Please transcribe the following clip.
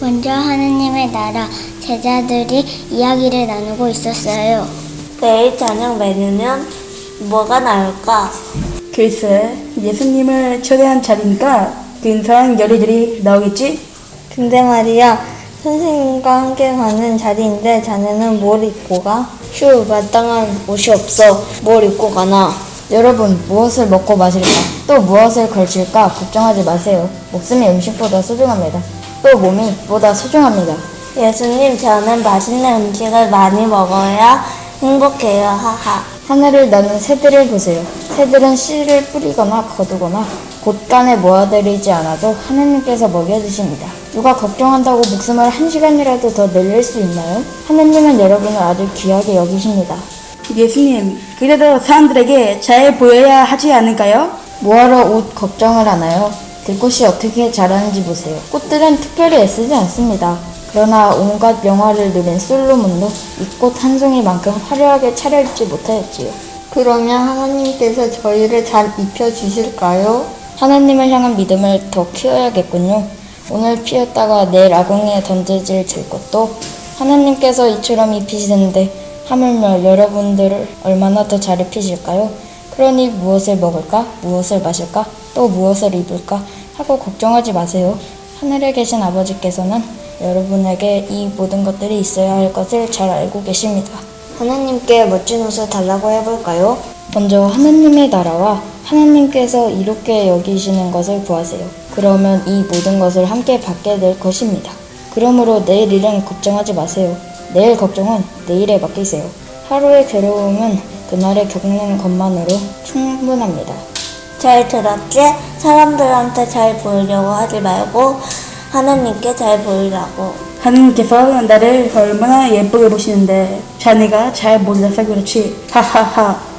먼저 하느님의 나라 제자들이 이야기를 나누고 있었어요. 내일 저녁 메뉴는 뭐가 나올까? 글쎄, 예수님을 초대한 자리니까 근사한 요리들이 나오겠지? 근데 말이야, 선생님과 함께 가는 자리인데 자네는 뭘 입고 가? 휴, 마땅한 옷이 없어. 뭘 입고 가나? 여러분, 무엇을 먹고 마실까? 또 무엇을 걸칠까? 걱정하지 마세요. 목숨이 음식보다 소중합니다. 또 몸이 보다 소중합니다. 예수님, 저는 맛있는 음식을 많이 먹어야 행복해요. 하하. 하늘을 나는 새들을 보세요. 새들은 씨를 뿌리거나 거두거나 곳간에 모아들이지 않아도 하나님께서 먹여주십니다. 누가 걱정한다고 목숨을 한 시간이라도 더 늘릴 수 있나요? 하나님은 여러분을 아주 귀하게 여기십니다. 예수님, 그래도 사람들에게 잘 보여야 하지 않을까요? 뭐하러 옷 걱정을 하나요? 들꽃이 어떻게 자라는지 보세요. 꽃들은 특별히 애쓰지 않습니다. 그러나 온갖 명화를 누린 솔로몬도 이 꽃 한 송이만큼 화려하게 차려입지 못하였지요. 그러면 하나님께서 저희를 잘 입혀주실까요? 하나님을 향한 믿음을 더 키워야겠군요. 오늘 피었다가 내일 아궁이에 던져질 들것도 하나님께서 이처럼 입히시는데 하물며 여러분들을 얼마나 더 잘 입히실까요? 그러니 무엇을 먹을까? 무엇을 마실까? 또 무엇을 입을까? 하고 걱정하지 마세요. 하늘에 계신 아버지께서는 여러분에게 이 모든 것들이 있어야 할 것을 잘 알고 계십니다. 하나님께 멋진 옷을 달라고 해볼까요? 먼저 하나님의 나라와 하나님께서 이롭게 여기시는 것을 구하세요. 그러면 이 모든 것을 함께 받게 될 것입니다. 그러므로 내일 일은 걱정하지 마세요. 내일 걱정은 내일에 맡기세요. 하루의 괴로움은 그날에 겪는 것만으로 충분합니다. 잘 들었지? 사람들한테 잘 보이려고 하지 말고 하나님께 잘 보이라고. 하느님께서 나를 얼마나 예쁘게 보시는데 자네가 잘 몰라서 그렇지. 하하하.